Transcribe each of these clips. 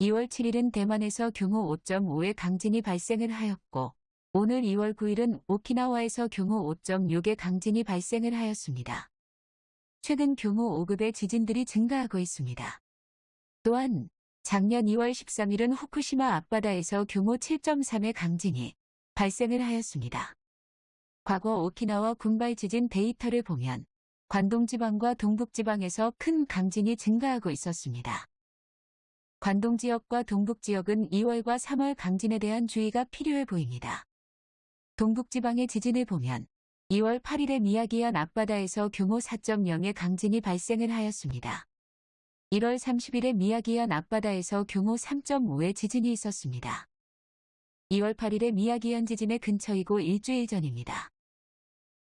2월 7일은 대만에서 규모 5.5의 강진이 발생을 하였고 오늘 2월 9일은 오키나와에서 규모 5.6의 강진이 발생을 하였습니다. 최근 규모 5급의 지진들이 증가하고 있습니다. 또한 작년 2월 13일은 후쿠시마 앞바다에서 규모 7.3의 강진이 발생을 하였습니다. 과거 오키나와 군발 지진 데이터를 보면 관동지방과 동북지방에서 큰 강진이 증가하고 있었습니다. 관동 지역과 동북 지역은 2월과 3월 강진에 대한 주의가 필요해 보입니다. 동북 지방의 지진을 보면 2월 8일에 미야기현 앞바다에서 규모 4.0의 강진이 발생을 하였습니다. 1월 30일에 미야기현 앞바다에서 규모 3.5의 지진이 있었습니다. 2월 8일에 미야기현 지진의 근처이고 일주일 전입니다.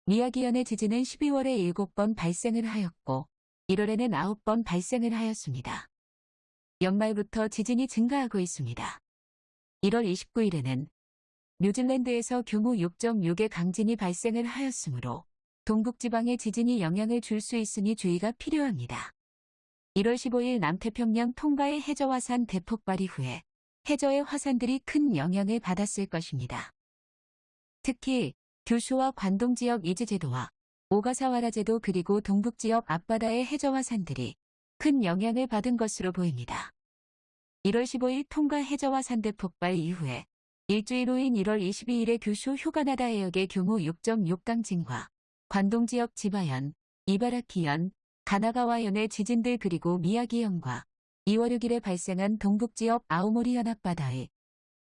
미야기현의 지진은 12월에 7번 발생을 하였고 1월에는 9번 발생을 하였습니다. 연말부터 지진이 증가하고 있습니다. 1월 29일에는 뉴질랜드에서 규모 6.6의 강진이 발생을 하였으므로 동북지방에 지진이 영향을 줄 수 있으니 주의가 필요합니다. 1월 15일 남태평양 통가의 해저화산 대폭발 이후에 해저의 화산들이 큰 영향을 받았을 것입니다. 특히 규슈와 관동 지역 이즈제도와 오가사와라 제도 그리고 동북 지역 앞바다의 해저화산들이 큰 영향을 받은 것으로 보입니다. 1월 15일 통가 해저화산 대 폭발 이후에 일주일 후인 1월 22일에 규슈 휴가나다 해역의 규모 6.6 강진과 관동 지역 지바현, 이바라키현, 가나가와현의 지진들 그리고 미야기현과 2월 6일에 발생한 동북 지역 아오모리현 앞바다의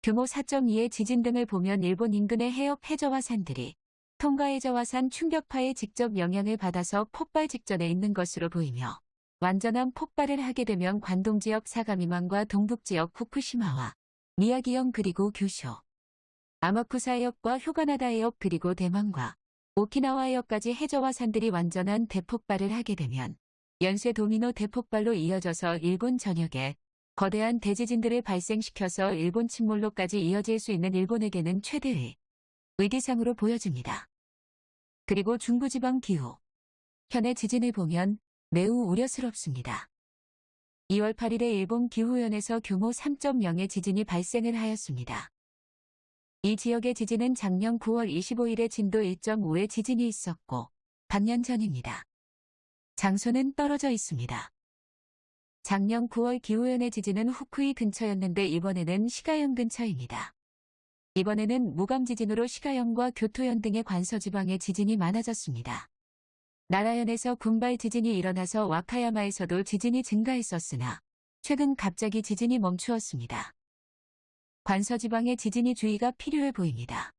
규모 4.2의 지진 등을 보면 일본 인근의 해역 해저화산들이 통가 해저화산 충격파에 직접 영향을 받아서 폭발 직전에 있는 것으로 보이며 완전한 폭발을 하게 되면 관동 지역 사가미만과 동북 지역 후쿠시마와 미야기현 그리고 규슈, 아마쿠사 해역과 휴가나다 해역 그리고 대만과 오키나와 해역까지 해저화산들이 완전한 대폭발을 하게 되면 연쇄 도미노 대폭발로 이어져서 일본 전역에 거대한 대지진들을 발생시켜서 일본 침몰로까지 이어질 수 있는 일본에게는 최대의 위기상으로 보여집니다. 그리고 중부지방 기후. 현의 지진을 보면 매우 우려스럽습니다. 2월 8일에 일본 기후연에서 규모 3.0의 지진이 발생을 하였습니다. 이 지역의 지진은 작년 9월 25일에 진도 1.5의 지진이 있었고 반년 전입니다. 장소는 떨어져 있습니다. 작년 9월 기후연의 지진은 후쿠이 근처였는데 이번에는 시가현 근처입니다. 이번에는 무감 지진으로 시가현과 교토현 등의 관서지방에 지진이 많아졌습니다. 나라현에서 군발 지진이 일어나서 와카야마에서도 지진이 증가했었으나 최근 갑자기 지진이 멈추었습니다. 관서지방에 지진이 주의가 필요해 보입니다.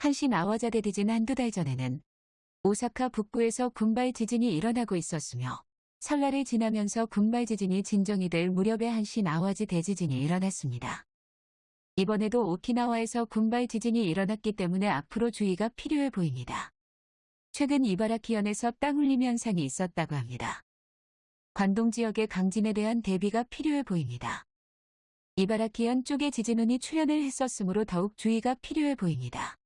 한신 아와자 대 지진 한두 달 전에는 오사카 북부에서 군발 지진이 일어나고 있었으며 설날을 지나면서 군발 지진이 진정이 될 무렵에 한신 아와지 대지진이 일어났습니다. 이번에도 오키나와에서 군발 지진이 일어났기 때문에 앞으로 주의가 필요해 보입니다. 최근 이바라키현에서 땅울림 현상이 있었다고 합니다. 관동 지역의 강진에 대한 대비가 필요해 보입니다. 이바라키현 쪽에 지진운이 출현을 했었으므로 더욱 주의가 필요해 보입니다.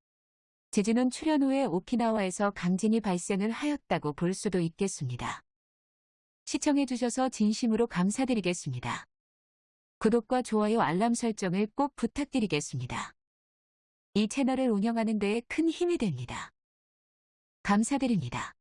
지진운 출현 후에 오키나와에서 강진이 발생을 하였다고 볼 수도 있겠습니다. 시청해 주셔서 진심으로 감사드리겠습니다. 구독과 좋아요 알람 설정을 꼭 부탁드리겠습니다. 이 채널을 운영하는 데에 큰 힘이 됩니다. 감사드립니다.